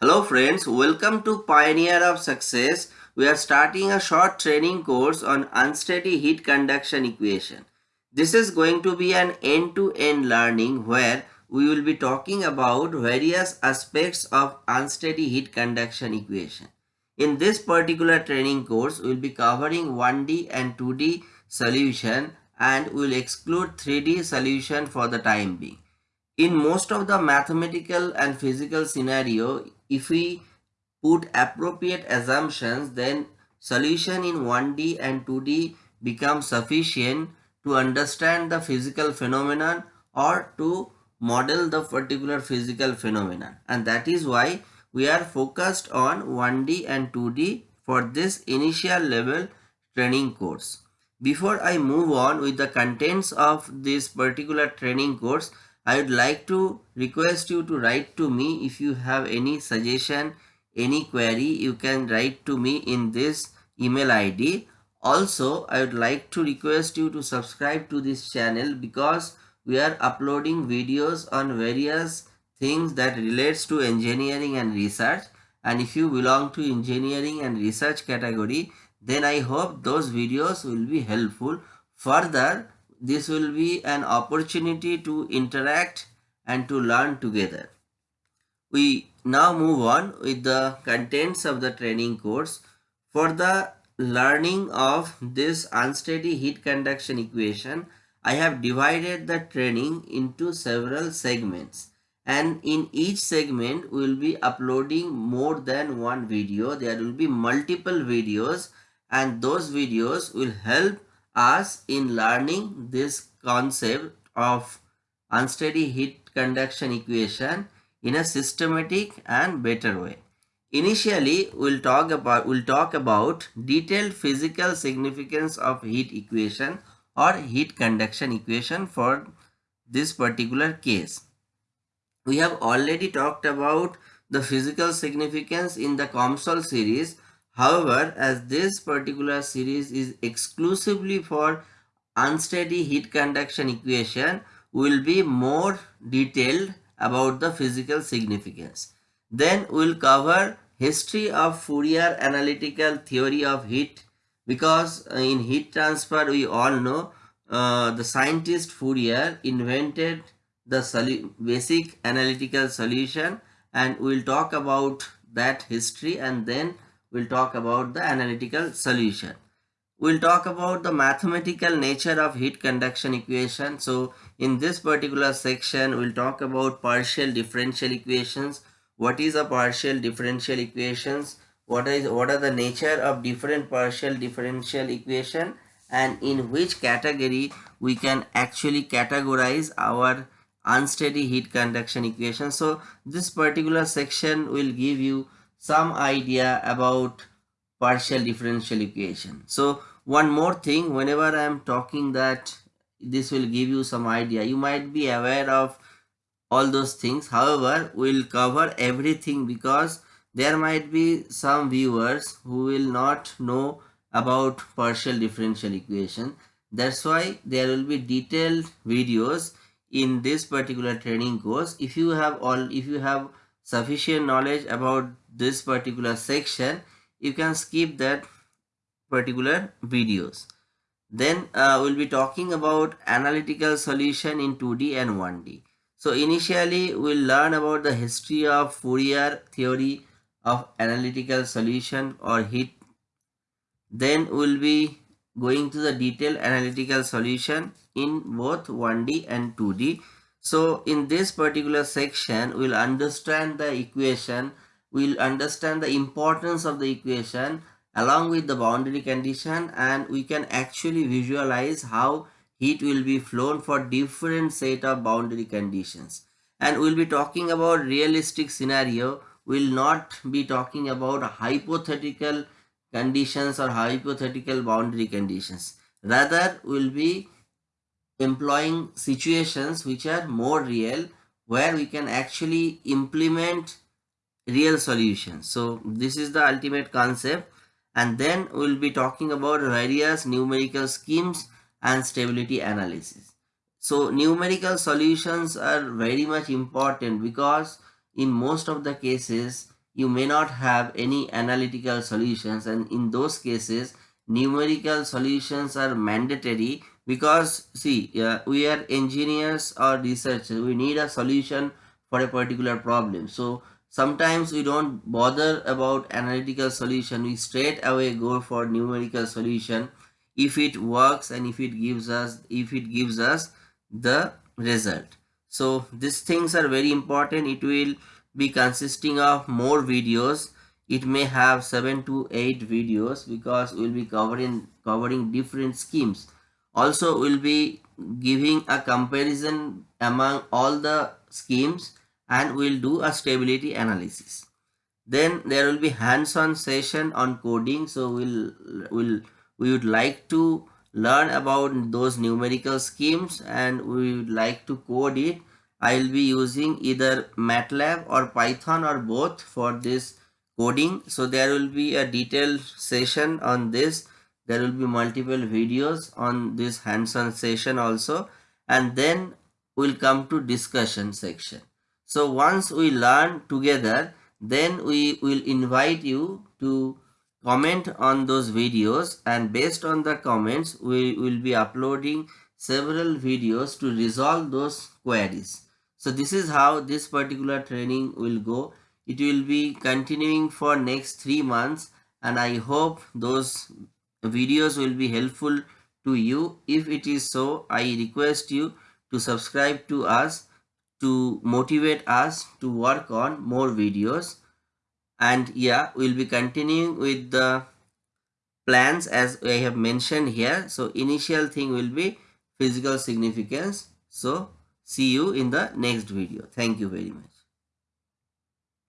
Hello friends, welcome to Pioneer of Success. We are starting a short training course on unsteady heat conduction equation. This is going to be an end-to-end -end learning where we will be talking about various aspects of unsteady heat conduction equation. In this particular training course, we will be covering 1D and 2D solution and we will exclude 3D solution for the time being in most of the mathematical and physical scenario if we put appropriate assumptions then solution in 1D and 2D becomes sufficient to understand the physical phenomenon or to model the particular physical phenomenon and that is why we are focused on 1D and 2D for this initial level training course. Before I move on with the contents of this particular training course, I would like to request you to write to me if you have any suggestion, any query, you can write to me in this email ID. Also, I would like to request you to subscribe to this channel because we are uploading videos on various things that relates to engineering and research and if you belong to engineering and research category then I hope those videos will be helpful. Further, this will be an opportunity to interact and to learn together. We now move on with the contents of the training course. For the learning of this unsteady heat conduction equation, I have divided the training into several segments and in each segment we will be uploading more than one video. There will be multiple videos and those videos will help us in learning this concept of unsteady heat conduction equation in a systematic and better way. Initially, we'll talk about we'll talk about detailed physical significance of heat equation or heat conduction equation for this particular case. We have already talked about the physical significance in the COMSOL series However, as this particular series is exclusively for unsteady heat conduction equation, we will be more detailed about the physical significance. Then we will cover history of Fourier analytical theory of heat because in heat transfer we all know uh, the scientist Fourier invented the basic analytical solution and we will talk about that history and then we'll talk about the analytical solution. We'll talk about the mathematical nature of heat conduction equation. So in this particular section, we'll talk about partial differential equations. What is a partial differential equations? What is what are the nature of different partial differential equation and in which category we can actually categorize our unsteady heat conduction equation. So this particular section will give you some idea about partial differential equation. So one more thing, whenever I am talking that this will give you some idea, you might be aware of all those things. However, we'll cover everything because there might be some viewers who will not know about partial differential equation. That's why there will be detailed videos in this particular training course. If you have all, if you have sufficient knowledge about this particular section you can skip that particular videos. Then uh, we'll be talking about analytical solution in 2d and 1d so initially we'll learn about the history of fourier theory of analytical solution or heat. Then we'll be going to the detailed analytical solution in both 1d and 2d so in this particular section we'll understand the equation we'll understand the importance of the equation along with the boundary condition and we can actually visualize how heat will be flown for different set of boundary conditions. And we'll be talking about realistic scenario. We'll not be talking about hypothetical conditions or hypothetical boundary conditions. Rather we'll be employing situations which are more real where we can actually implement real solutions so this is the ultimate concept. And then we'll be talking about various numerical schemes and stability analysis. So numerical solutions are very much important because in most of the cases you may not have any analytical solutions. And in those cases numerical solutions are mandatory because see uh, we are engineers or researchers. We need a solution for a particular problem. So sometimes we don't bother about analytical solution. We straight away go for numerical solution. If it works and if it gives us if it gives us the result. So these things are very important. It will be consisting of more videos. It may have 7 to 8 videos because we'll be covering covering different schemes. Also we'll be giving a comparison among all the schemes and we'll do a stability analysis. Then there will be hands-on session on coding so we'll we'll, we would like to learn about those numerical schemes and we would like to code it. I will be using either matlab or python or both for this coding. So there will be a detailed session on this. There will be multiple videos on this hands-on session also. And then we'll come to discussion section so once we learn together then we will invite you to comment on those videos and based on the comments we will be uploading several videos to resolve those queries. So this is how this particular training will go. It will be continuing for next three months and i hope those videos will be helpful to you. If it is so i request you to subscribe to us to motivate us to work on more videos. And yeah we'll be continuing with the plans as I have mentioned here. So initial thing will be physical significance. So see you in the next video. Thank you very much